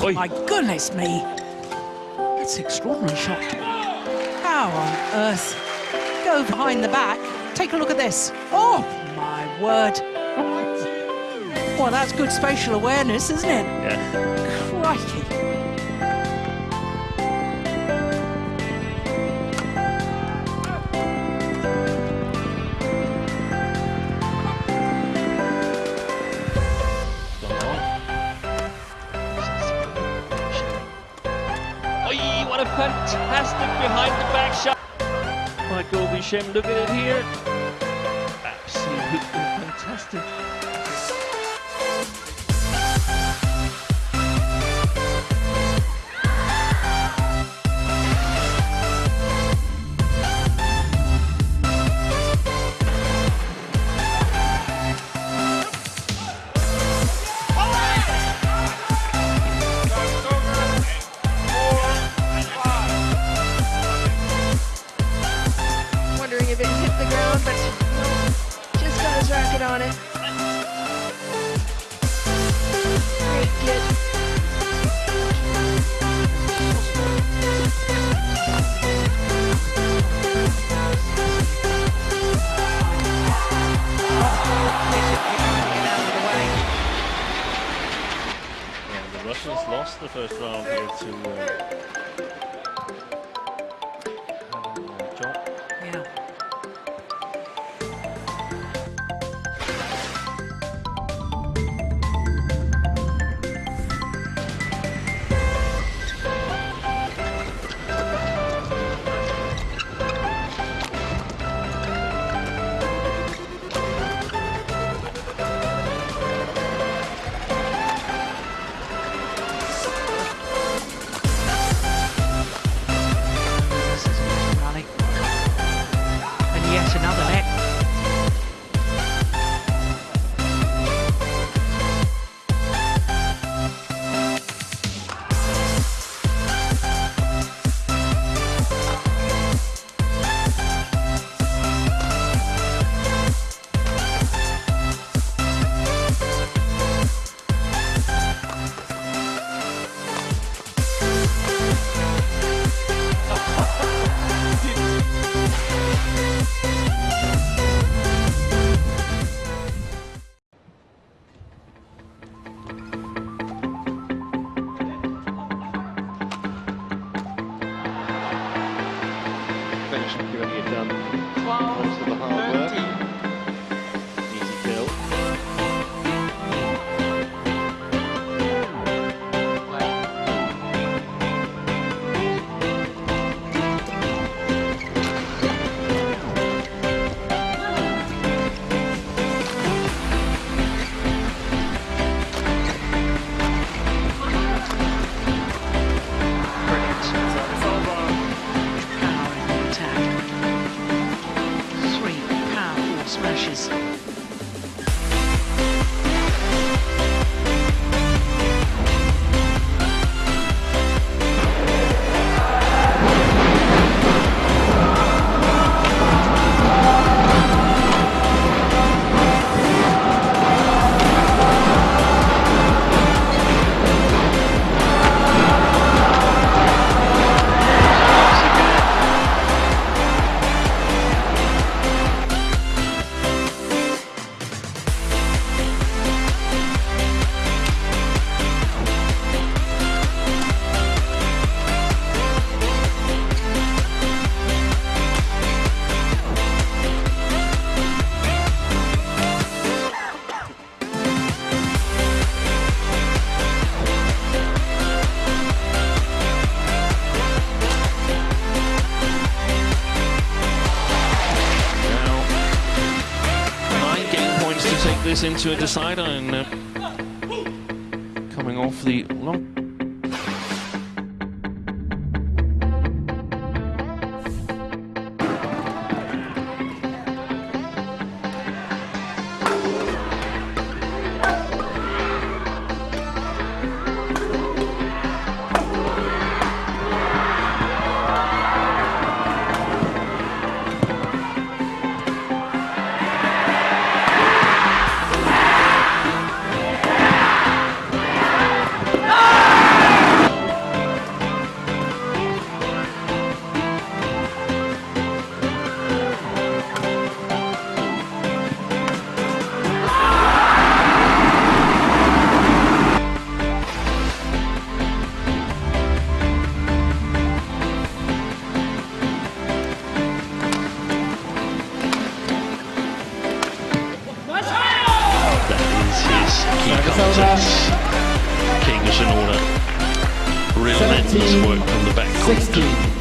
Oh, my goodness me. That's an extraordinary shot. How on earth? Go behind the back. Take a look at this. Oh, my word. Well, that's good spatial awareness, isn't it? Yeah. Crikey. Behind the back shot. Michael Bishem, look at it here. Absolutely fantastic. Lost the first round here to uh, this into a decider and uh, coming off the long He comes in, and all that. Real men's work from the back court.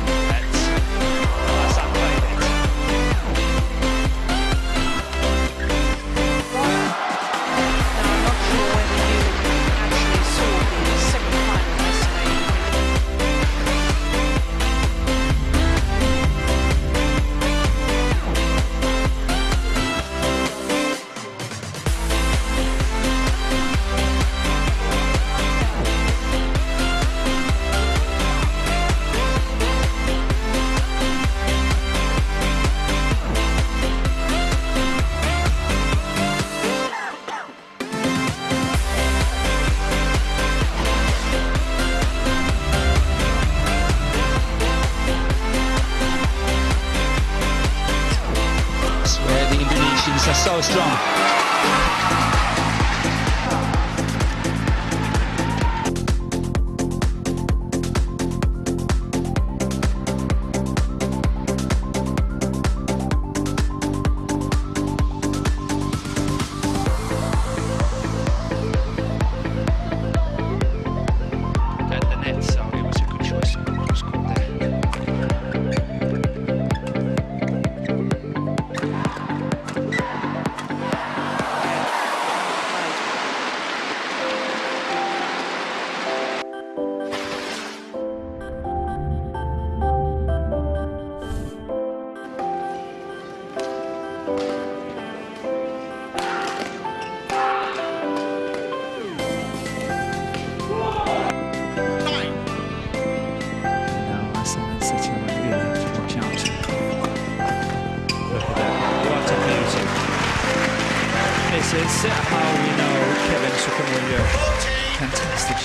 so strong.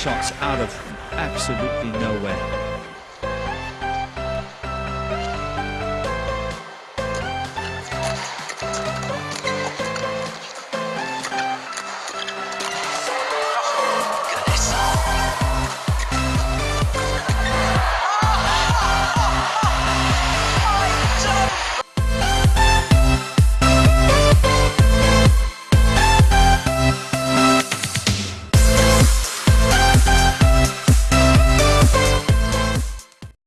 shots out of absolutely nowhere.